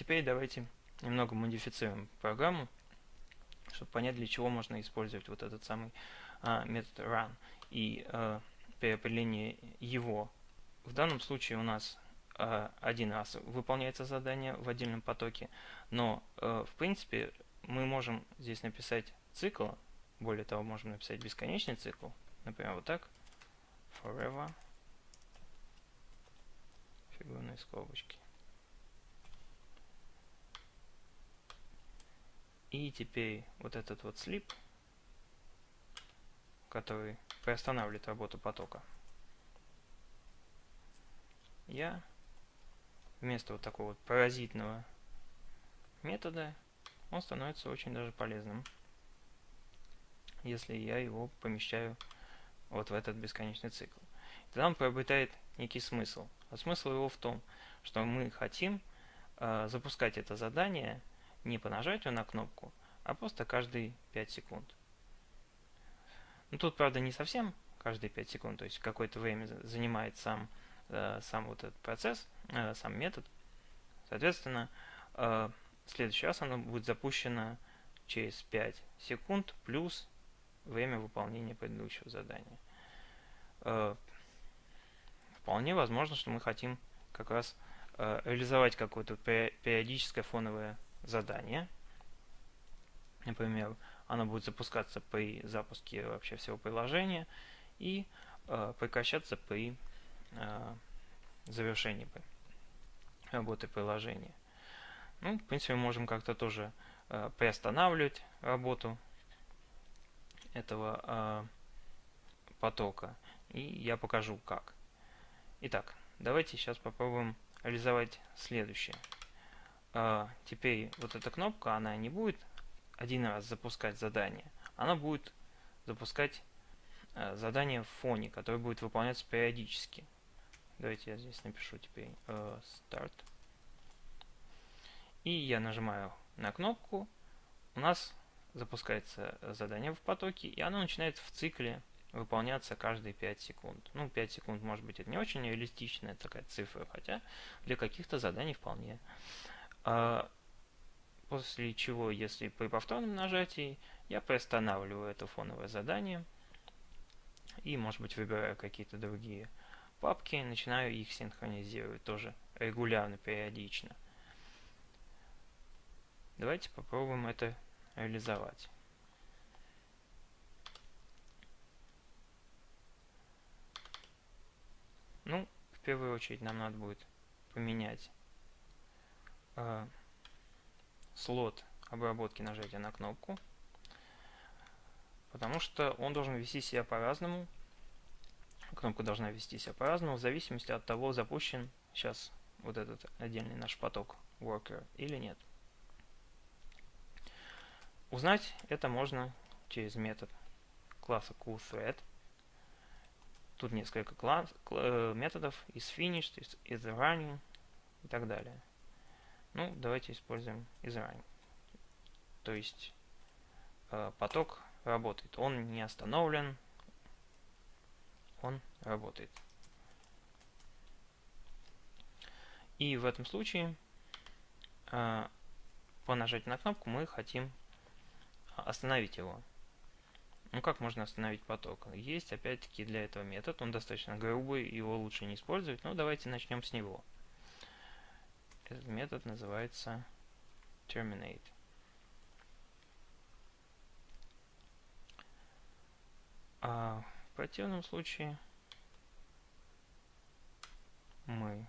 теперь давайте немного модифицируем программу, чтобы понять, для чего можно использовать вот этот самый а, метод run и а, при определении его. В данном случае у нас а, один раз выполняется задание в отдельном потоке, но а, в принципе мы можем здесь написать цикл, более того, можем написать бесконечный цикл, например, вот так, forever, фигурные скобочки. И теперь вот этот вот слип, который приостанавливает работу потока, я вместо вот такого вот паразитного метода, он становится очень даже полезным, если я его помещаю вот в этот бесконечный цикл. Тогда он приобретает некий смысл. А смысл его в том, что мы хотим э, запускать это задание не по нажатию на кнопку, а просто каждые 5 секунд. Ну, тут, правда, не совсем каждые 5 секунд, то есть какое-то время занимает сам, э, сам вот этот процесс, э, сам метод. Соответственно, э, в следующий раз оно будет запущено через 5 секунд плюс время выполнения предыдущего задания. Э, вполне возможно, что мы хотим как раз э, реализовать какое-то периодическое фоновое задание. Например, оно будет запускаться при запуске вообще всего приложения и э, прекращаться при э, завершении работы приложения. Ну, в принципе, мы можем как-то тоже э, приостанавливать работу этого э, потока. И я покажу как. Итак, давайте сейчас попробуем реализовать следующее теперь вот эта кнопка, она не будет один раз запускать задание, она будет запускать э, задание в фоне, которое будет выполняться периодически. Давайте я здесь напишу теперь э, Start. И я нажимаю на кнопку. У нас запускается задание в потоке, и оно начинает в цикле выполняться каждые 5 секунд. Ну, 5 секунд, может быть, это не очень реалистичная такая цифра, хотя для каких-то заданий вполне. А после чего, если при повторном нажатии, я приостанавливаю это фоновое задание и, может быть, выбираю какие-то другие папки, начинаю их синхронизировать тоже регулярно, периодично. Давайте попробуем это реализовать. Ну, в первую очередь нам надо будет поменять э, слот обработки нажатия на кнопку, потому что он должен вести себя по-разному. Кнопка должна вести себя по-разному, в зависимости от того, запущен сейчас вот этот отдельный наш поток worker или нет. Узнать это можно через метод класса coolThread. Тут несколько класс, э, методов из finished, из, running и так далее. Ну, давайте используем изранг. То есть э, поток работает. Он не остановлен, он работает. И в этом случае э, по нажатию на кнопку мы хотим остановить его. Ну как можно остановить поток? Есть опять-таки для этого метод, он достаточно грубый, его лучше не использовать. Но давайте начнем с него. Этот метод называется terminate. А в противном случае мы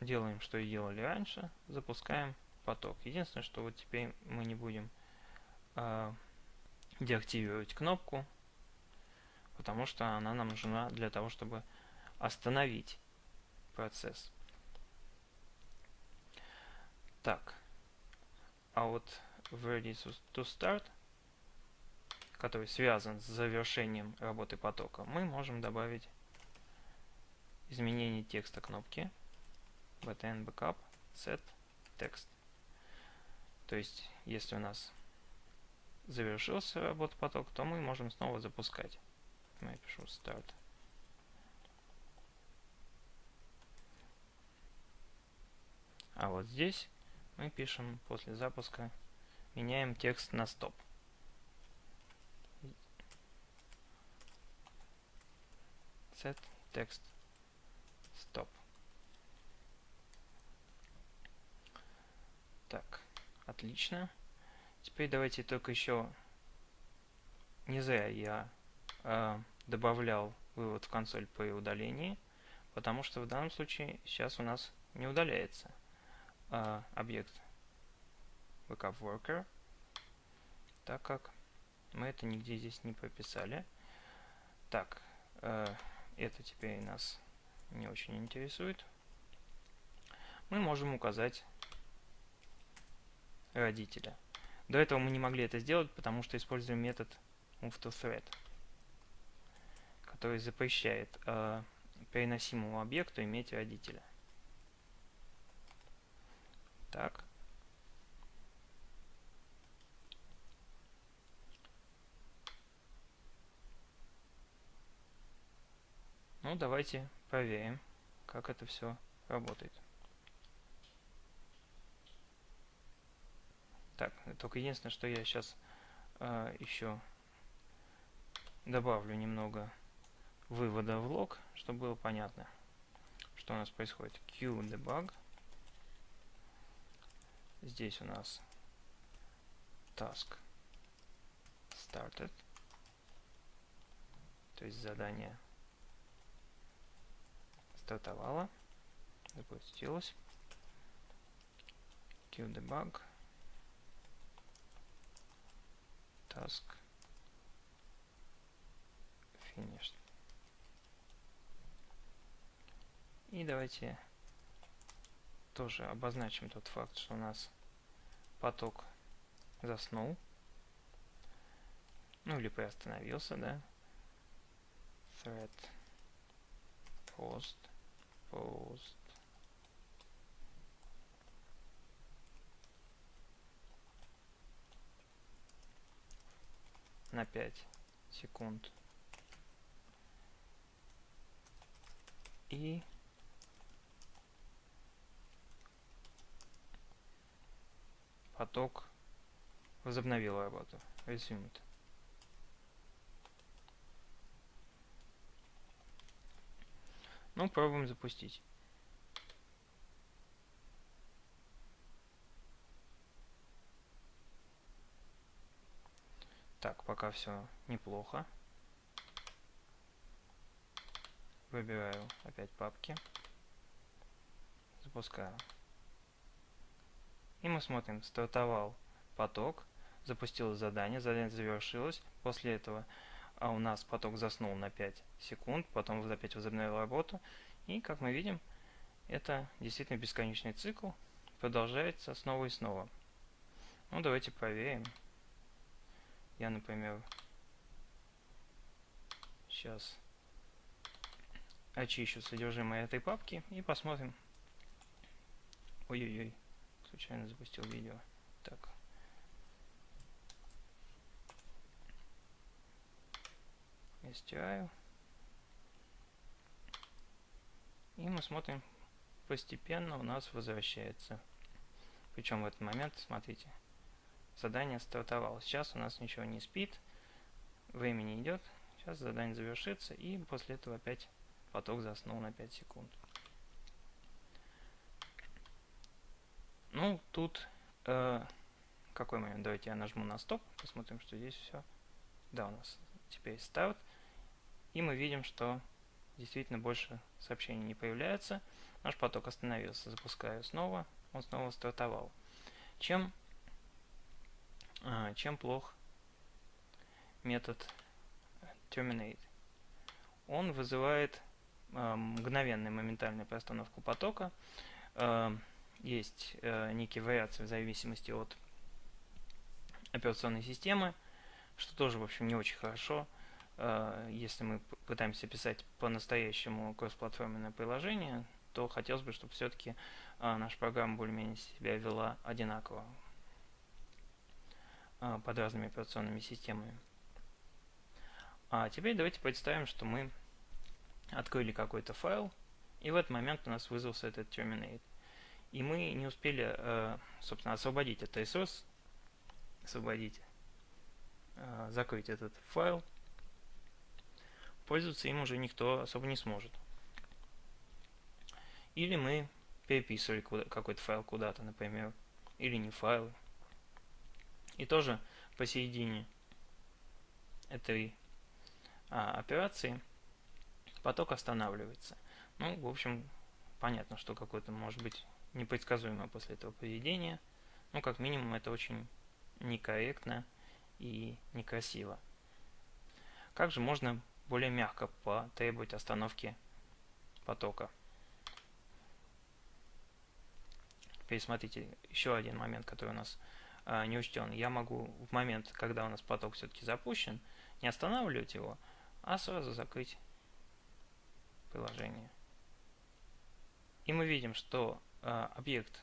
делаем, что и делали раньше, запускаем поток. Единственное, что вот теперь мы не будем э, деактивировать кнопку, потому что она нам нужна для того, чтобы остановить процесс. Так, а вот в ready to start, который связан с завершением работы потока, мы можем добавить изменение текста кнопки btn backup set text. То есть, если у нас завершился работа поток, то мы можем снова запускать. Я пишу start А вот здесь мы пишем после запуска, меняем текст на стоп. Set text stop. Так, отлично. Теперь давайте только еще не зря я э, добавлял вывод в консоль по удалении, потому что в данном случае сейчас у нас не удаляется э, объект backup worker, так как мы это нигде здесь не прописали. Так, э, это теперь нас не очень интересует. Мы можем указать родителя. До этого мы не могли это сделать, потому что используем метод moveToThread, который запрещает э, переносимому объекту иметь родителя. Так. Ну, давайте проверим, как это все работает. Так, только единственное, что я сейчас э, еще добавлю немного вывода в лог, чтобы было понятно, что у нас происходит. QDebug. Здесь у нас task started, то есть задание стартовало, запустилось. QDebug task finished. И давайте тоже обозначим тот факт, что у нас поток заснул. Ну или приостановился, да. Thread post post на 5 секунд. И поток возобновил работу. Resumed. Ну, пробуем запустить. Так, пока все неплохо. Выбираю опять папки. Запускаю. И мы смотрим, стартовал поток, запустилось задание, задание завершилось. После этого а у нас поток заснул на 5 секунд, потом опять возобновил работу. И, как мы видим, это действительно бесконечный цикл, продолжается снова и снова. Ну, давайте проверим. Я, например, сейчас очищу содержимое этой папки и посмотрим. Ой-ой-ой, случайно запустил видео. Так. Стираю. И мы смотрим, постепенно у нас возвращается. Причем в этот момент, смотрите, задание стартовало. Сейчас у нас ничего не спит, времени идет. Сейчас задание завершится, и после этого опять поток заснул на 5 секунд. Ну, тут э, какой момент? Давайте я нажму на стоп, посмотрим, что здесь все. Да, у нас теперь старт. И мы видим, что действительно больше сообщений не появляется. Наш поток остановился. Запускаю снова, он снова стартовал. Чем а, чем плох метод terminate? Он вызывает а, мгновенную моментальную приостановку потока. А, есть некие вариации в зависимости от операционной системы, что тоже, в общем, не очень хорошо. Если мы пытаемся писать по-настоящему кроссплатформенное приложение, то хотелось бы, чтобы все-таки наша программа более-менее себя вела одинаково. А, под разными операционными системами. А теперь давайте представим, что мы открыли какой-то файл, и в этот момент у нас вызвался этот terminate. И мы не успели, э, собственно, освободить этот ресурс, освободить, э, закрыть этот файл, пользоваться им уже никто особо не сможет. Или мы переписывали какой-то файл куда-то, например, или не файл. И тоже посередине этой а, операции поток останавливается. Ну, в общем, понятно, что какое-то может быть непредсказуемое после этого поведения. Ну, как минимум, это очень некорректно и некрасиво. Как же можно более мягко потребовать остановки потока? Пересмотрите еще один момент, который у нас э, не учтен. Я могу в момент, когда у нас поток все-таки запущен, не останавливать его, а сразу закрыть приложение. И мы видим, что объект,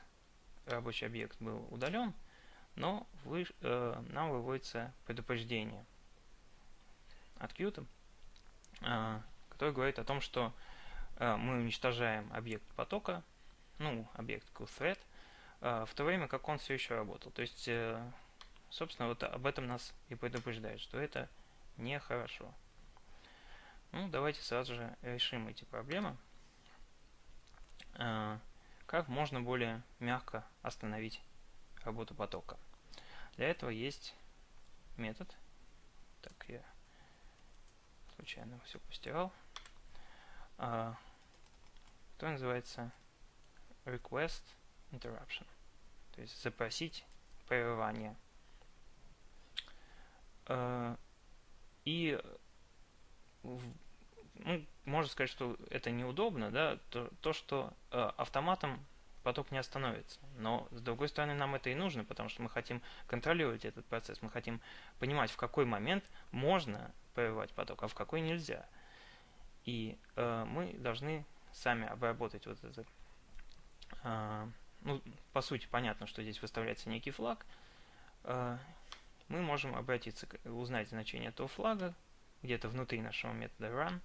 рабочий объект был удален, но вы, э, нам выводится предупреждение от Qt, э, которое говорит о том, что э, мы уничтожаем объект потока, ну, объект QThread, э, в то время как он все еще работал. То есть, э, собственно, вот об этом нас и предупреждает, что это нехорошо. Ну, давайте сразу же решим эти проблемы. Э, как можно более мягко остановить работу потока. Для этого есть метод. Так, я случайно все постирал. А, который называется request interruption. То есть запросить прерывание. А, и ну, можно сказать, что это неудобно, да, то, то что э, автоматом поток не остановится. Но, с другой стороны, нам это и нужно, потому что мы хотим контролировать этот процесс, мы хотим понимать, в какой момент можно прерывать поток, а в какой нельзя. И э, мы должны сами обработать вот это. Э, ну, по сути, понятно, что здесь выставляется некий флаг. Э, мы можем обратиться, узнать значение этого флага где-то внутри нашего метода run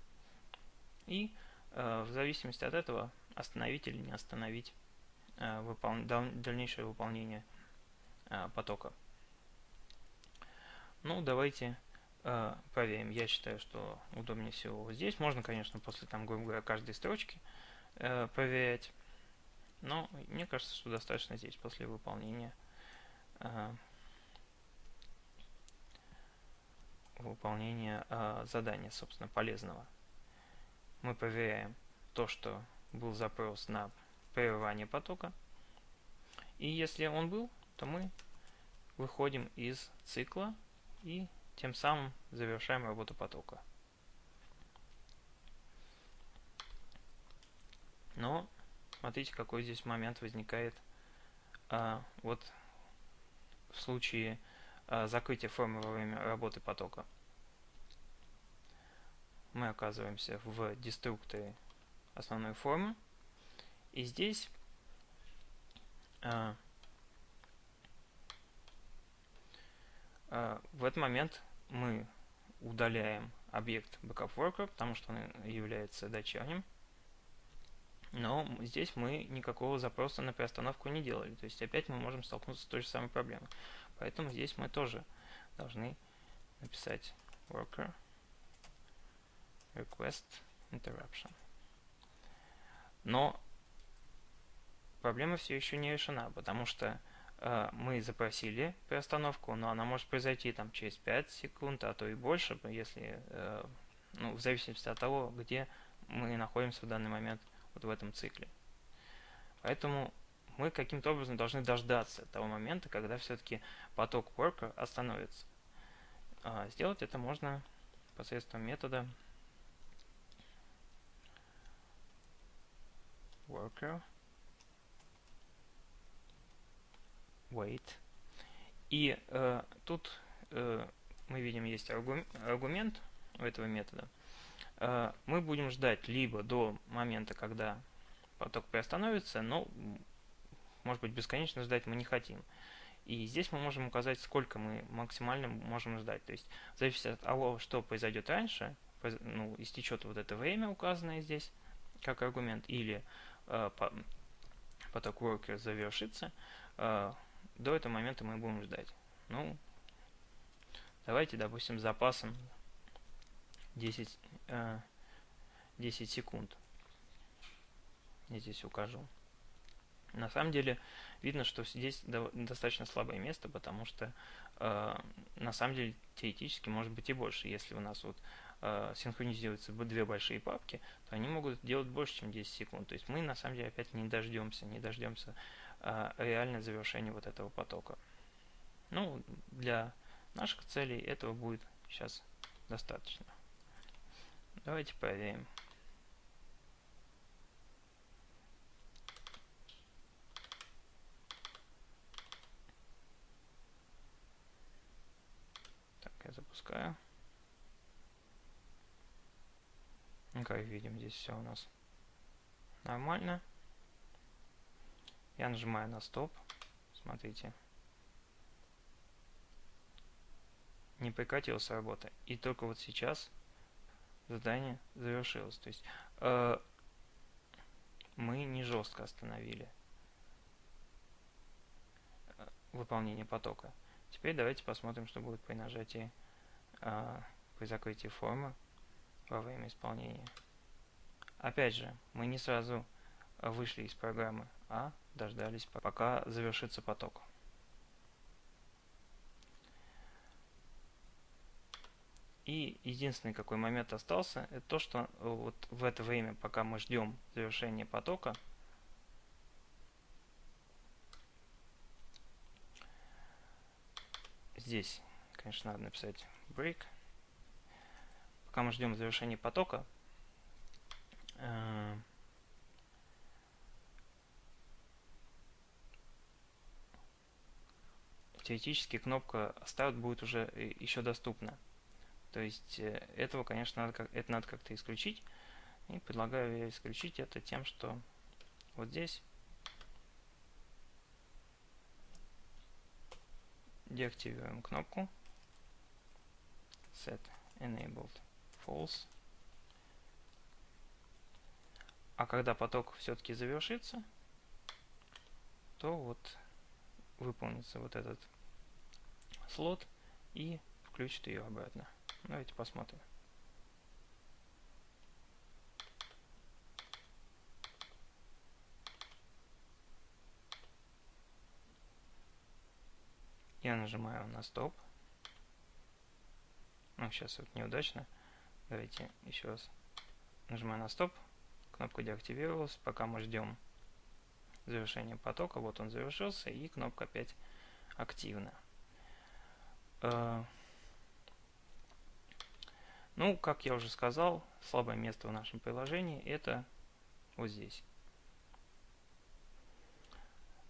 и э, в зависимости от этого остановить или не остановить э, дальнейшее выполнение э, потока. Ну, давайте проверим. Я считаю, что удобнее всего вот здесь. Можно, конечно, после, там, грубо говоря, каждой строчки проверять. Но мне кажется, что достаточно здесь после выполнения выполнения задания, собственно, полезного мы проверяем то, что был запрос на прерывание потока. И если он был, то мы выходим из цикла и тем самым завершаем работу потока. Но смотрите, какой здесь момент возникает а, вот в случае а, закрытия формы во время работы потока мы оказываемся в деструкторе основной формы. И здесь а, а, в этот момент мы удаляем объект BackupWorker, потому что он является дочерним. Но здесь мы никакого запроса на приостановку не делали. То есть опять мы можем столкнуться с той же самой проблемой. Поэтому здесь мы тоже должны написать worker request interruption. Но проблема все еще не решена, потому что э, мы запросили приостановку, но она может произойти там через 5 секунд, а то и больше, если, э, ну, в зависимости от того, где мы находимся в данный момент вот в этом цикле. Поэтому мы каким-то образом должны дождаться того момента, когда все-таки поток worker остановится. А сделать это можно посредством метода worker wait. И э, тут э, мы видим есть аргумент у этого метода. Э, мы будем ждать либо до момента, когда поток приостановится, но может быть бесконечно ждать мы не хотим. И здесь мы можем указать, сколько мы максимально можем ждать. То есть, в зависимости от того, что произойдет раньше, ну, истечет вот это время, указанное здесь, как аргумент, или поток worker завершится, до этого момента мы будем ждать. Ну, давайте, допустим, запасом 10, 10 секунд. Я здесь укажу. На самом деле видно, что здесь достаточно слабое место, потому что э, на самом деле теоретически может быть и больше. Если у нас вот э, синхронизируются две большие папки, то они могут делать больше, чем 10 секунд. То есть мы на самом деле опять не дождемся, не дождемся э, реально завершения вот этого потока. Ну, для наших целей этого будет сейчас достаточно. Давайте проверим. запускаю. Ну, как видим, здесь все у нас нормально. Я нажимаю на стоп. Смотрите. Не прекратилась работа. И только вот сейчас задание завершилось. То есть э, мы не жестко остановили э, выполнение потока. Теперь давайте посмотрим, что будет при нажатии а, при закрытии формы во время исполнения. Опять же, мы не сразу вышли из программы, а дождались, пока завершится поток. И единственный какой момент остался, это то, что вот в это время, пока мы ждем завершения потока, здесь, конечно, надо написать break. Пока мы ждем завершения потока, э, теоретически кнопка Start будет уже еще доступна. То есть э, этого, конечно, надо, это надо как-то исключить. И предлагаю я исключить это тем, что вот здесь деактивируем кнопку set enabled false. А когда поток все-таки завершится, то вот выполнится вот этот слот и включит ее обратно. Давайте посмотрим. Я нажимаю на стоп. Ну, сейчас вот неудачно. Давайте еще раз нажимаю на стоп. Кнопка деактивировалась. Пока мы ждем завершения потока. Вот он завершился. И кнопка опять активна. Э, ну, как я уже сказал, слабое место в нашем приложении это вот здесь.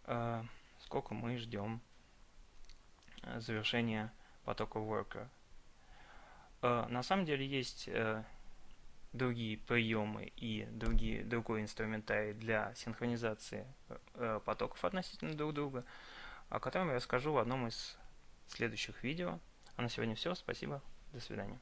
Э, сколько мы ждем завершения потока worker. Э, на самом деле есть э, другие приемы и другие, другой инструментарий для синхронизации э, потоков относительно друг друга, о котором я расскажу в одном из следующих видео. А на сегодня все. Спасибо. До свидания.